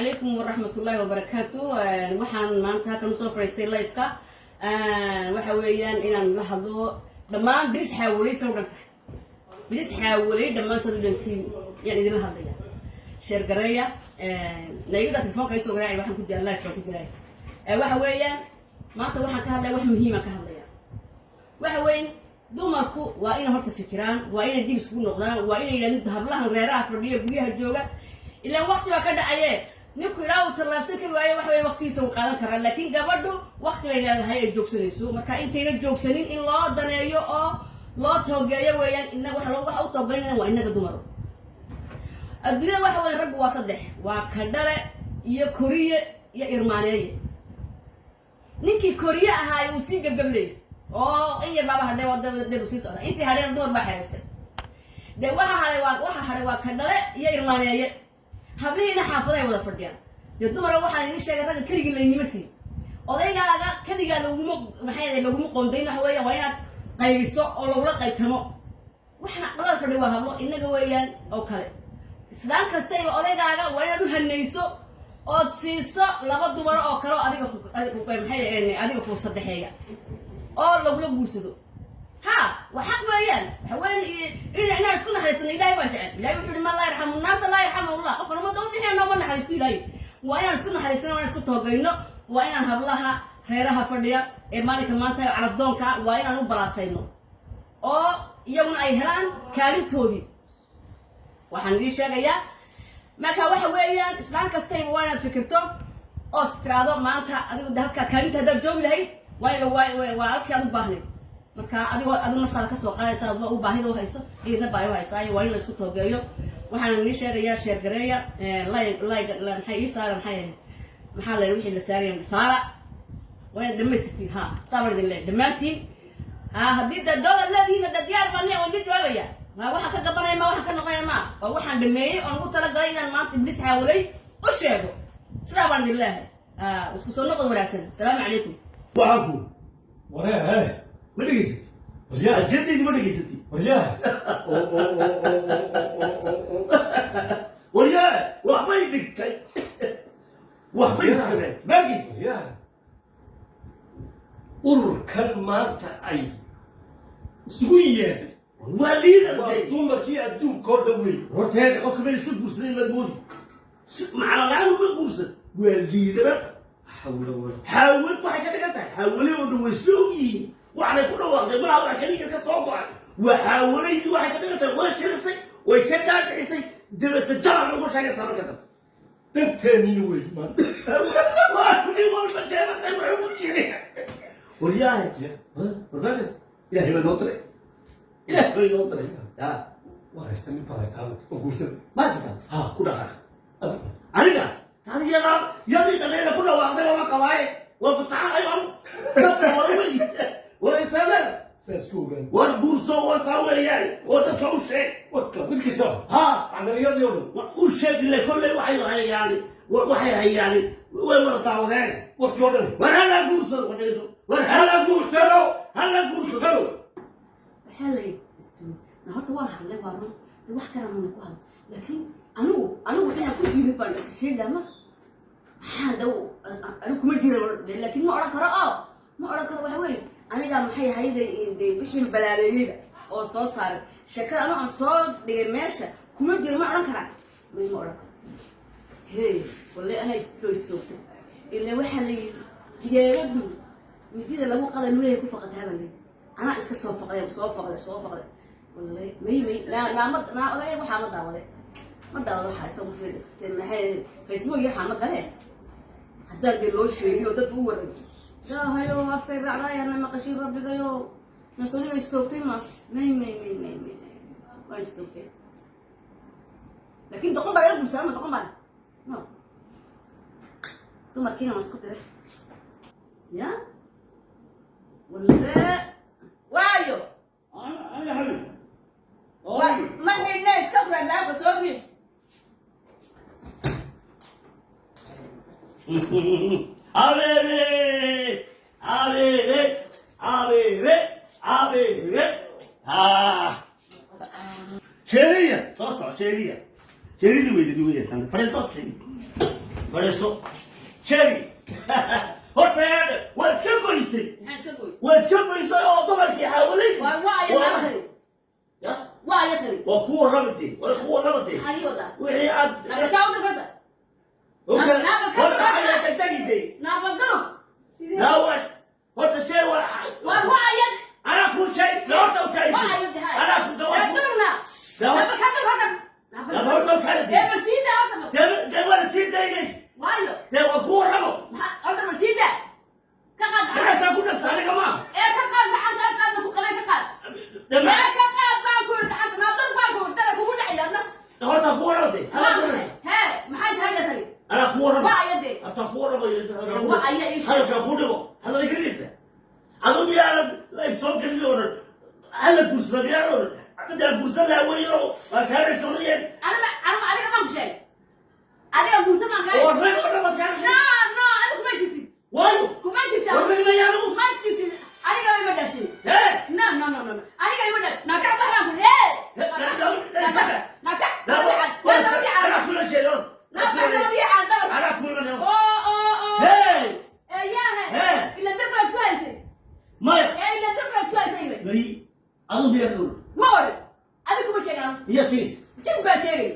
calaykum waraxmatullaahi wabarakaatu waxaan maanta halkan u soo fadhiistay lifeka waxa weeyaan inaan la hadlo dhammaan bilis xaawalay sa u dhan tahay bilis xaawalay dhammaan sad u yaan idinla hadlaya sheer gareeya telefoonka isoo garaaci waxaan ku jira life baan ku jiray waxa weeyaan maanta waxaan ka hadlaya wax muhiimaan ka hadlaya waxa weyn dumarku waa inay horta fikiraan waa inay dib iskugu noqdaan waa inay yidhahdeen hablahan reeraha fadhiya guryaha jooga ilaan wakti baa ka dhacaye ninku ilaa uu tallaabsan kari waayo wax weya waktigiisa uu qaadan karaa laakiin gabadhu wakti bay leedahay ay joogsanayso. Marka intayna joogsanin in loo daneeyo oo loo toogeeyo weeyaan ina waxa waxa u toogeynaya waa inaga dumar. Adduunyada waxa weya raggu waa saddex. Waa kadhale iyo koriye iyo irmaaneeye. Ninkii koriye ahaa uu sii gabgableeyay oo in yar baaba hadhay wadadeedu sii socda. Intii hadhayna dumar baa xehaystay dee waxa hadhay waa waxa hadhay waa kadhale iyo irmaaneeye hablihiina xaafadahay wada fadhiyaan. Dee dumara waxaa idin sheegay ragga keligii laynima siin. Odaygaaga keligaa laguma maxay laguma qoondayn waxa weeyaan waa inaad qaybiso oo lagula qaybtamo waxna dhalada fadhi waa hablo innaga weeyaan oo kale. Islaan kastayba odaygaaga waa inaad u hanayso ood siiso laba dumaro oo kale adiga maxay adiga ku saddexeeya oo lagula guursado. Ha waa xaq weeyaan. Waxa weyan inaan isku naxariisano ilahay jecel. Ilahay wuxuu yihi man laa yarxamu nnaasa laa yarxamu allah. Qofka umada ubixiya nooma naxariisto ilahay waa inaan isku naxariisano waa inaan isku toogayno waa inaan hablaha reeraha fadhiya ee maalinka maanta calafdoonka waa inaan u balaasayno. Oo iyaguna ay helaan kaalintoodii waxaan idiin sheegayaa marka waxa weeyaan islaan kastayba waa inaad fikirto oo is tiraado maanta adigu halka kaalinta haddaad joogi lahayd waa halkii aad u baahnayd marka adigoo adigu naftaada ka soo qaadaysa adba u baahida u hayso? Iyadna baa u haysaayo waa in la isku toogeeyo. Waxaan nii sheegayaa sheergareeya maxay ii saara maxay maxaa la wixii la saaraya saara. Waa inaad dhamaystirtiin ha saa baan idin leeyahay dhammaantiin. Ha haddii da doodaad leedihiin da diyaar baan waan idin jawaabaya ma waxa ka gabanaya ma waxa ka noqonaya ma. Waa waxaan dhameeyey oon ugu talagalay inaan maanta iblis xaawalay u sheego. Sidaa baan idin leeyahay isku soo noqod wanaagsan. Asalaamu calaykum. Waxaanku waree ma dhegaysatid waryaa ajeedaydi ma dhegaysatid waryaa waryaa waxbay dhigtay waxbay iskabeen maagaysa waryaa ururkan maanta ay isugu yeedhay waa liidarday dumarkii adduunka oo dhan wey horteeda qofka meel iska guursaday maad moodi macalalaaan ma guursan waa liidarar xawla wala xaawal waxay ka dhigan tahay xaawale oo dhan way isla ogyihiin waxanay ku dhawaaqday malaha wax ka soo go'ay. Waa xaawalaydii waxay ka dhigan tahay way shirisay way ka dhaadhicisay dabeta jalan lagu sheegaysaa marka dambe danteennina wey maanta waa nin walba jeebatay wuxuu ku waryaahe ilaahay baa noo diray. Ilaahay baa noo diray. Ya waa haysta nin baa haysta hadalka oo guursada maa jirta ha ku dhaqaaq adigu aniga adiyadaa yadii dhaneela ku dhawaaqday lama qabaaye. Waa fasaxanay baan sabta hore wey waraysaadeen saa isku ogaan war guurso wasaa weeyaan oo dadka u sheeg ha? U sheeg ile kolley waxay hayaani wa- waxay hayaani way wada daawadeen war hala guursado war hala guursado hala guursado horta waan hadlay waa run de wax kale mana ku hadla laakiin anigu anigu inaan ku jirin baan is sheegaa ma maxaa daw anigu kuma jira laakiin ma odhan karo oo ma odhan karo waxa weeye anigaa maxay hayda wixii balaaleeyeyba oo soo saaray? Sheekada anu aan soo dhigay meesha kuma jiro ma odhan karaa ma odhan karo hey walle anaa istiro istoogtay ila waxaa la yidhi diyaaradu midida lagu qaday lugahay ku faqataa baa layidhi anaa iska soo faqday soo faqday soo faqday. Walle may may naa naa ma naa odagay waxaa ma daawaday ma daawado waxaa maxay facebook iyo waxaa ma gale haddaan dee loo sheegiyo dadka u waray ilaahayo afkay raacdaayana maqashin rabbigayo mas'uuliga istoogtay ma may may may may may waan istoogtay laakiin doqon baa ila guursaa ma doqon baan no. Dumarkiina waan isku diray ya walle waayo ma xidhna iska furan daaba soo riix Abebe! Abebe! Abebe! Abebe! Ah! Sheeriya! Soo soco sheeriya! Sheeridii weydadi weeyaan. Fadhiiso sheeri. fadhiiso jeri horta eedhe waad iska goysay waad iska goysay oo dumarkii xaawalay waa waa maa tani ya waa aya tani waa ku warramatee waa ku warramatee maxaad ii wadaa wixii aad dirfanta Horta- Naaba ka horta ayaa sidee naawa horta jey waa waa waa aya anaa ku shay horta u taagitay waa aya dahay anaa ku dawa dadurna Dawa- naaba ka dirfanta Naaba horta u taagitay ee balsiida horta dee dee waa la sii daynay waayo dee waa ku warramo maxaa horta balsiida ka qaad gacantaa ku dhasa aniga maaha ee ka qaad gacanta afkaada ku qabay ka qaad Dema- ee ka qaad baan ku yidhi gacanta naadar baan ku dara kugu dhacaya adna horta ku maxay hee maxay tahay ya tani anaa ku warramo waa aya dee horta ku warramayo waa aya ii sheeg hadalkaa ku dhigo hadal gelinaysa adu miyaanad layf soo gelin oo dhan hala gursada miyaan oo dhan midaa gursan lahaa weyo waa kaana solayeen anima anima adiga maan ku sheegay adiga guursa maan kaa oo rag oo dhan baad kaana no no adiga kuma jirtid waayo kuma jirta war rag mayaanu kuma jirtid adiga ima dhaafsin hee no no no no no adiga ima dhaaf naka wax baan ku ee naka naka anaa kula sheego naka nabadii aan dabad anaa ku imanay oo oo oo hee ee yaahe Hee. ila dad baa isku haysay maya ee ila dad baa isku haysay ile bari adu miyaa dhul ma odhan adiga kuma sheegan iyo tiis jin baa sheegay